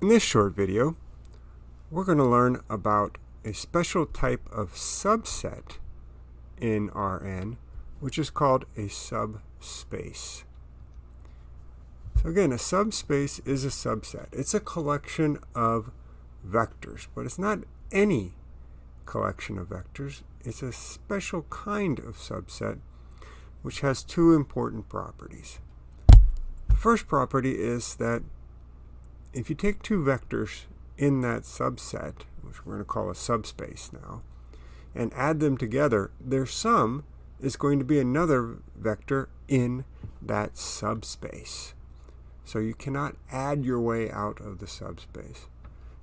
In this short video, we're going to learn about a special type of subset in Rn, which is called a subspace. So again, a subspace is a subset. It's a collection of vectors, but it's not any collection of vectors. It's a special kind of subset which has two important properties. The first property is that if you take two vectors in that subset, which we're going to call a subspace now, and add them together, their sum is going to be another vector in that subspace. So you cannot add your way out of the subspace.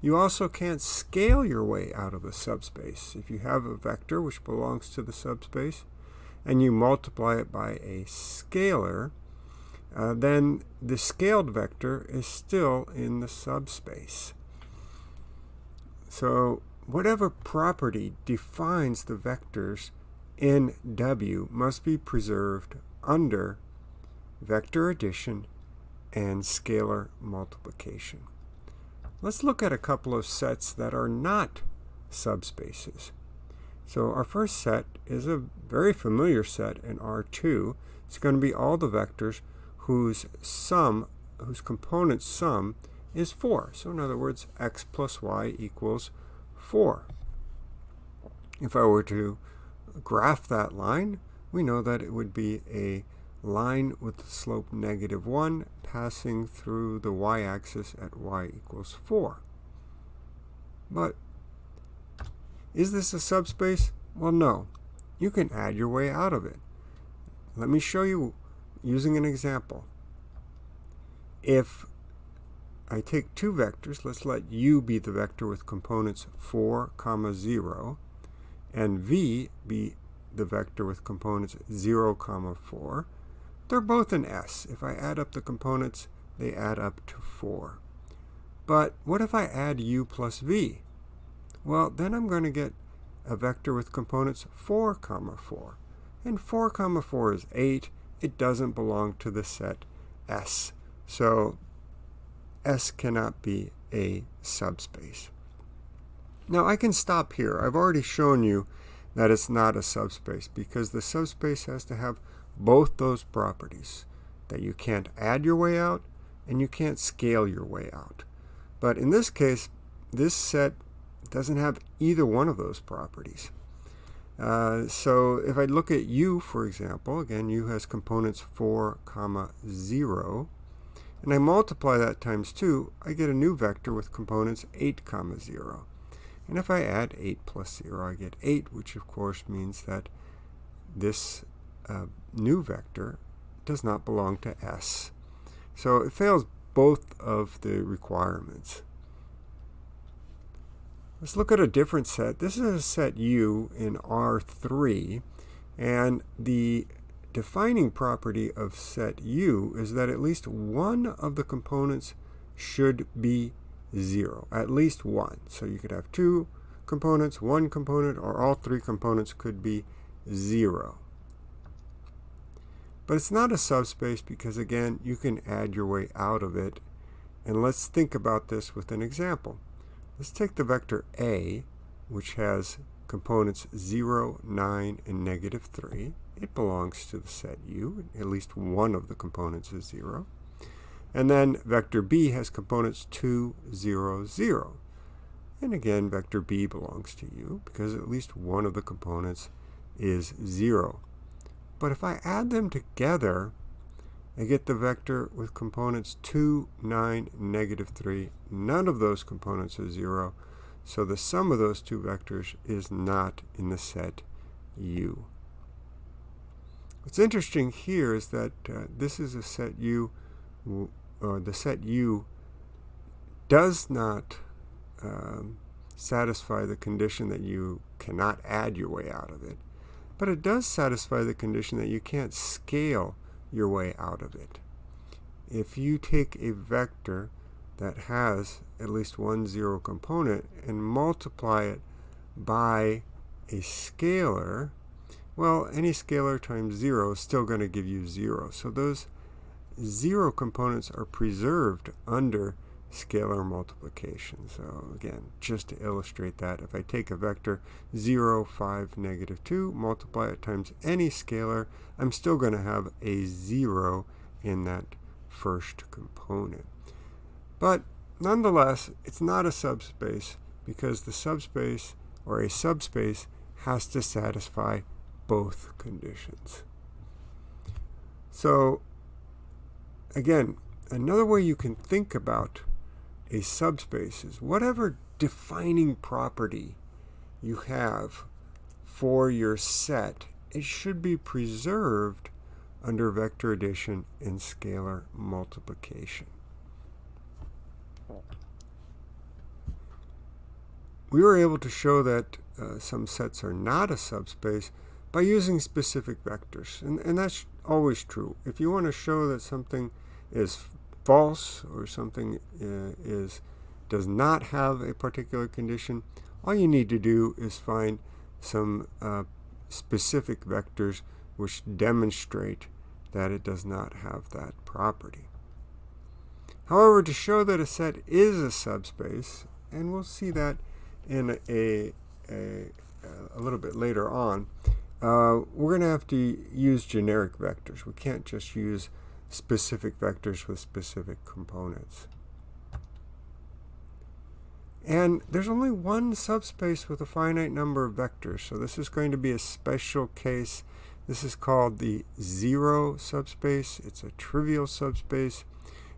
You also can't scale your way out of a subspace. If you have a vector which belongs to the subspace and you multiply it by a scalar, uh, then the scaled vector is still in the subspace. So whatever property defines the vectors in W must be preserved under vector addition and scalar multiplication. Let's look at a couple of sets that are not subspaces. So our first set is a very familiar set in R2. It's going to be all the vectors whose sum, whose component sum is 4. So in other words, x plus y equals 4. If I were to graph that line, we know that it would be a line with the slope negative 1 passing through the y-axis at y equals 4. But is this a subspace? Well, no. You can add your way out of it. Let me show you using an example. If I take two vectors, let's let u be the vector with components 4, comma 0, and v be the vector with components 0, comma 4. They're both in S. If I add up the components, they add up to 4. But what if I add u plus v? Well, then I'm going to get a vector with components 4, comma 4. And 4, comma 4 is 8, it doesn't belong to the set S. So S cannot be a subspace. Now I can stop here. I've already shown you that it's not a subspace because the subspace has to have both those properties that you can't add your way out and you can't scale your way out. But in this case, this set doesn't have either one of those properties. Uh, so if I look at u, for example, again, u has components 4, comma 0, and I multiply that times 2, I get a new vector with components 8, comma 0. And if I add 8 plus 0, I get 8, which of course means that this uh, new vector does not belong to S. So it fails both of the requirements. Let's look at a different set. This is a set U in R3, and the defining property of set U is that at least one of the components should be 0, at least one. So you could have two components, one component, or all three components could be 0. But it's not a subspace because, again, you can add your way out of it. And let's think about this with an example. Let's take the vector A, which has components 0, 9, and negative 3. It belongs to the set U. At least one of the components is 0. And then vector B has components 2, 0, 0. And again, vector B belongs to U because at least one of the components is 0. But if I add them together, I get the vector with components 2, 9, negative 3. None of those components are 0. So the sum of those two vectors is not in the set U. What's interesting here is that uh, this is a set U, or the set U does not um, satisfy the condition that you cannot add your way out of it. But it does satisfy the condition that you can't scale your way out of it. If you take a vector that has at least one zero component and multiply it by a scalar, well, any scalar times zero is still going to give you zero. So those zero components are preserved under scalar multiplication. So again, just to illustrate that, if I take a vector 0, 5, negative 2, multiply it times any scalar, I'm still going to have a 0 in that first component. But nonetheless, it's not a subspace because the subspace or a subspace has to satisfy both conditions. So again, another way you can think about a subspace is whatever defining property you have for your set, it should be preserved under vector addition and scalar multiplication. We were able to show that uh, some sets are not a subspace by using specific vectors. And, and that's always true. If you want to show that something is false or something uh, is does not have a particular condition, all you need to do is find some uh, specific vectors which demonstrate that it does not have that property. However, to show that a set is a subspace, and we'll see that in a, a, a little bit later on, uh, we're going to have to use generic vectors. We can't just use specific vectors with specific components. And there's only one subspace with a finite number of vectors, so this is going to be a special case. This is called the zero subspace. It's a trivial subspace.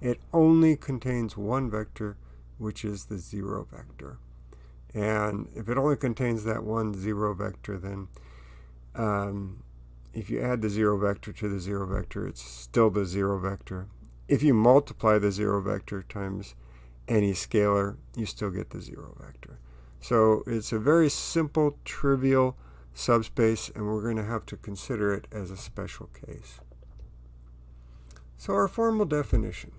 It only contains one vector, which is the zero vector. And if it only contains that one zero vector, then um, if you add the zero vector to the zero vector, it's still the zero vector. If you multiply the zero vector times any scalar, you still get the zero vector. So it's a very simple, trivial subspace, and we're going to have to consider it as a special case. So our formal definition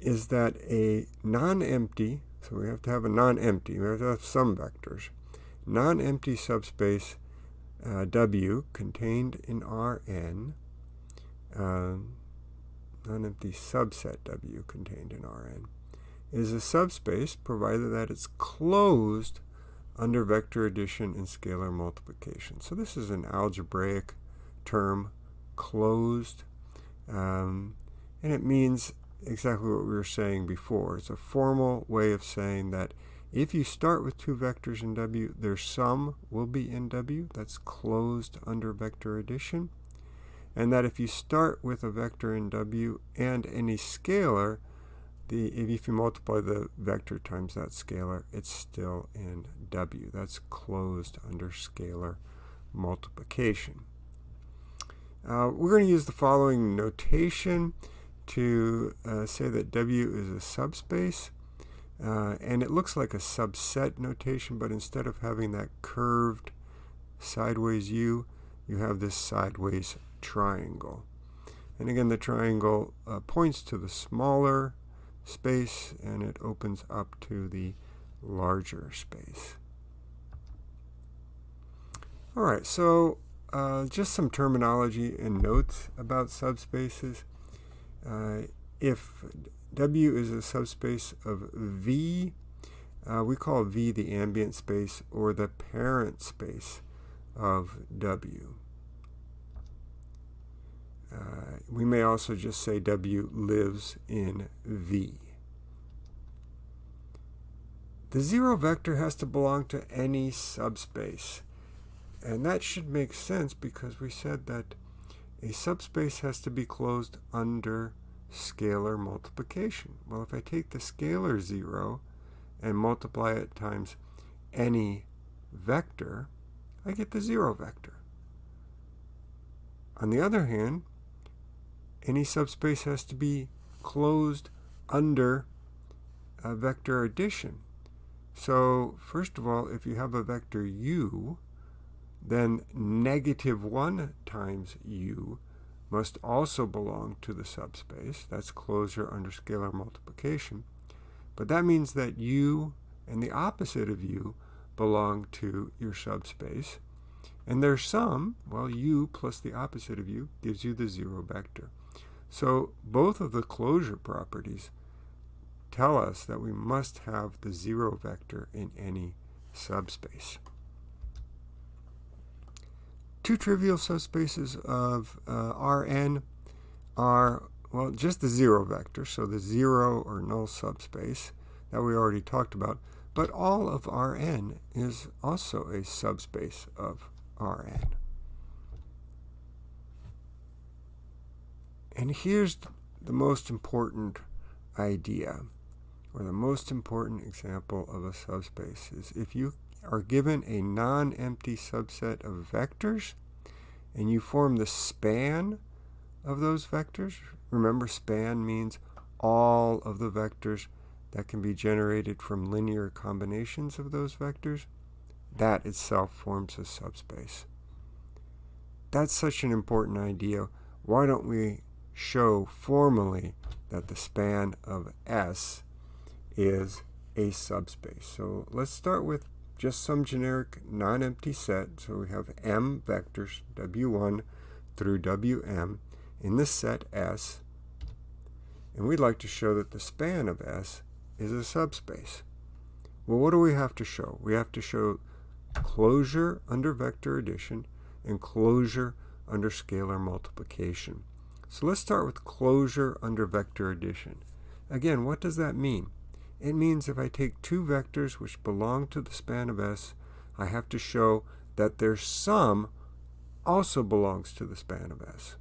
is that a non-empty, so we have to have a non-empty, we have to have some vectors, non-empty subspace uh, W contained in Rn, uh, non-empty subset W contained in Rn, is a subspace provided that it's closed under vector addition and scalar multiplication. So this is an algebraic term, closed, um, and it means exactly what we were saying before. It's a formal way of saying that if you start with two vectors in W, their sum will be in W. That's closed under vector addition. And that if you start with a vector in W and any scalar, the if you multiply the vector times that scalar, it's still in W. That's closed under scalar multiplication. Uh, we're going to use the following notation to uh, say that W is a subspace. Uh, and it looks like a subset notation, but instead of having that curved sideways U, you have this sideways triangle. And again, the triangle uh, points to the smaller space, and it opens up to the larger space. All right, so uh, just some terminology and notes about subspaces. Uh, if W is a subspace of V. Uh, we call V the ambient space or the parent space of W. Uh, we may also just say W lives in V. The zero vector has to belong to any subspace. And that should make sense because we said that a subspace has to be closed under scalar multiplication. Well, if I take the scalar 0 and multiply it times any vector, I get the 0 vector. On the other hand, any subspace has to be closed under a vector addition. So first of all, if you have a vector u, then negative 1 times u must also belong to the subspace. That's closure under scalar multiplication. But that means that u and the opposite of u belong to your subspace. And their sum, well, u plus the opposite of u gives you the zero vector. So both of the closure properties tell us that we must have the zero vector in any subspace. Two trivial subspaces of uh, Rn are, well, just the zero vector, so the zero or null subspace that we already talked about, but all of Rn is also a subspace of Rn. And here's the most important idea, or the most important example of a subspace, is if you are given a non-empty subset of vectors, and you form the span of those vectors. Remember, span means all of the vectors that can be generated from linear combinations of those vectors. That itself forms a subspace. That's such an important idea. Why don't we show formally that the span of S is a subspace? So let's start with just some generic non-empty set. So we have m vectors, w1 through wm, in the set S. And we'd like to show that the span of S is a subspace. Well, what do we have to show? We have to show closure under vector addition and closure under scalar multiplication. So let's start with closure under vector addition. Again, what does that mean? It means if I take two vectors which belong to the span of S, I have to show that their sum also belongs to the span of S.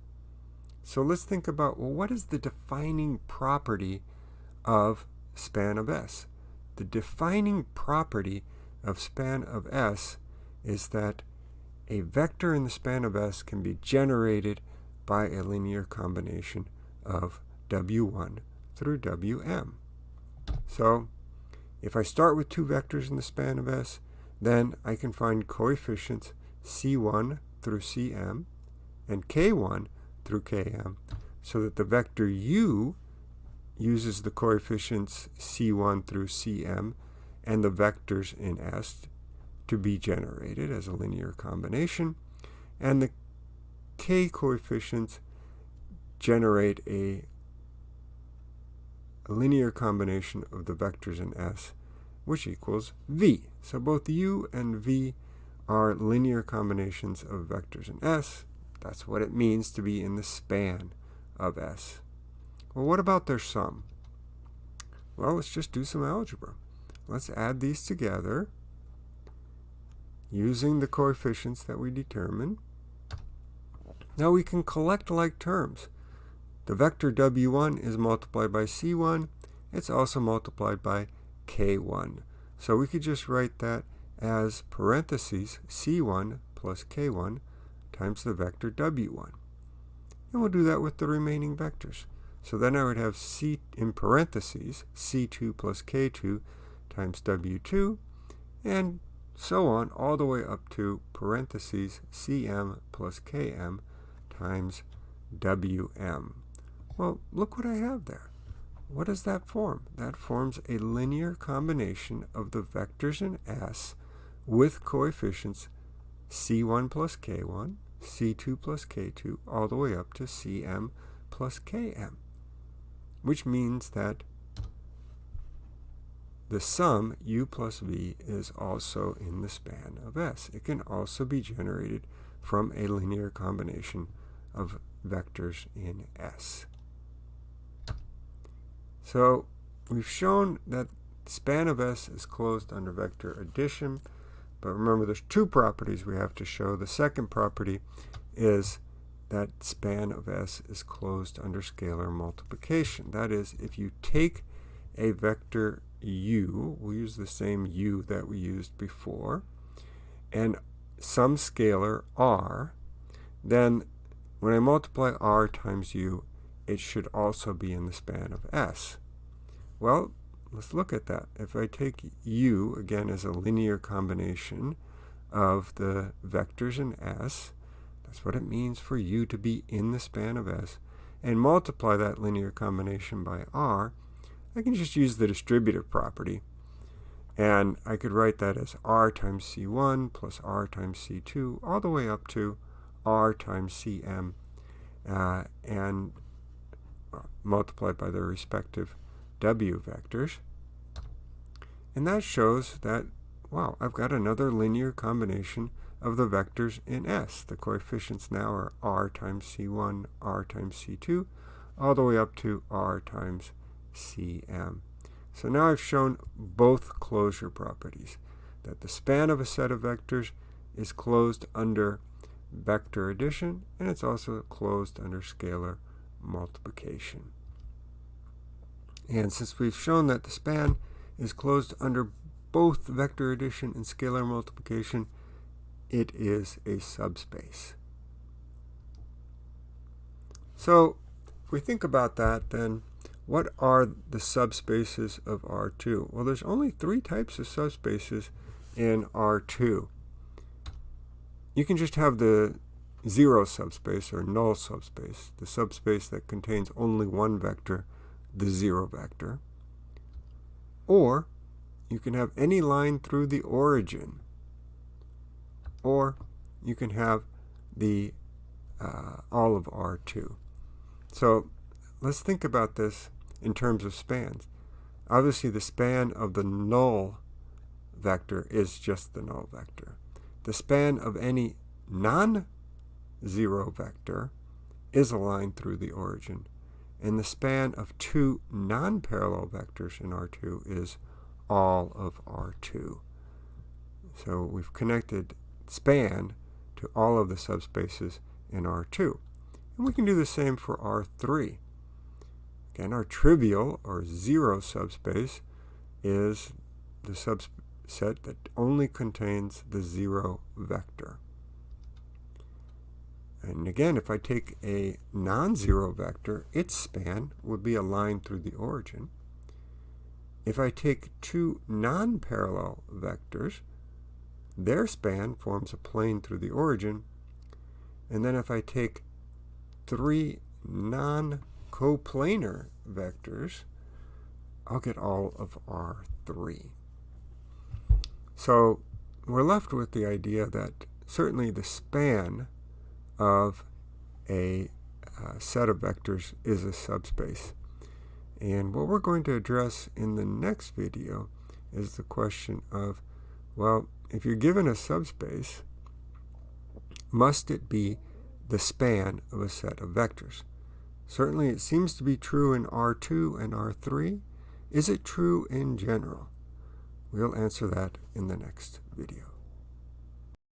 So let's think about, well, what is the defining property of span of S? The defining property of span of S is that a vector in the span of S can be generated by a linear combination of W1 through Wm. So if I start with two vectors in the span of S, then I can find coefficients C1 through Cm and K1 through Km so that the vector u uses the coefficients C1 through Cm and the vectors in S to be generated as a linear combination and the k coefficients generate a a linear combination of the vectors in S, which equals V. So both U and V are linear combinations of vectors in S. That's what it means to be in the span of S. Well, what about their sum? Well, let's just do some algebra. Let's add these together using the coefficients that we determined. Now we can collect like terms. The vector w1 is multiplied by c1. It's also multiplied by k1. So we could just write that as parentheses c1 plus k1 times the vector w1. And we'll do that with the remaining vectors. So then I would have c in parentheses c2 plus k2 times w2 and so on all the way up to parentheses cm plus km times wm. Well, look what I have there. What does that form? That forms a linear combination of the vectors in S with coefficients c1 plus k1, c2 plus k2, all the way up to cm plus km, which means that the sum u plus v is also in the span of S. It can also be generated from a linear combination of vectors in S. So we've shown that span of S is closed under vector addition, but remember there's two properties we have to show. The second property is that span of S is closed under scalar multiplication. That is, if you take a vector u, we'll use the same u that we used before, and some scalar r, then when I multiply r times u, it should also be in the span of S. Well, let's look at that. If I take U, again, as a linear combination of the vectors in S, that's what it means for U to be in the span of S, and multiply that linear combination by R, I can just use the distributive property. And I could write that as R times C1 plus R times C2, all the way up to R times Cm, uh, and multiplied by their respective W vectors. And that shows that, wow, I've got another linear combination of the vectors in S. The coefficients now are R times C1, R times C2, all the way up to R times Cm. So now I've shown both closure properties, that the span of a set of vectors is closed under vector addition, and it's also closed under scalar multiplication. And since we've shown that the span is closed under both vector addition and scalar multiplication, it is a subspace. So if we think about that, then what are the subspaces of R2? Well, there's only three types of subspaces in R2. You can just have the zero subspace or null subspace, the subspace that contains only one vector, the zero vector. Or you can have any line through the origin. Or you can have the uh, all of R2. So let's think about this in terms of spans. Obviously, the span of the null vector is just the null vector. The span of any non-zero vector is a line through the origin. And the span of two non-parallel vectors in R2 is all of R2. So we've connected span to all of the subspaces in R2. And we can do the same for R3. Again, our trivial or zero subspace is the subset that only contains the zero vector. And again, if I take a non-zero vector, its span would be a line through the origin. If I take two non-parallel vectors, their span forms a plane through the origin. And then if I take three non-coplanar vectors, I'll get all of R3. So we're left with the idea that certainly the span of a uh, set of vectors is a subspace. And what we're going to address in the next video is the question of, well, if you're given a subspace, must it be the span of a set of vectors? Certainly it seems to be true in R2 and R3. Is it true in general? We'll answer that in the next video.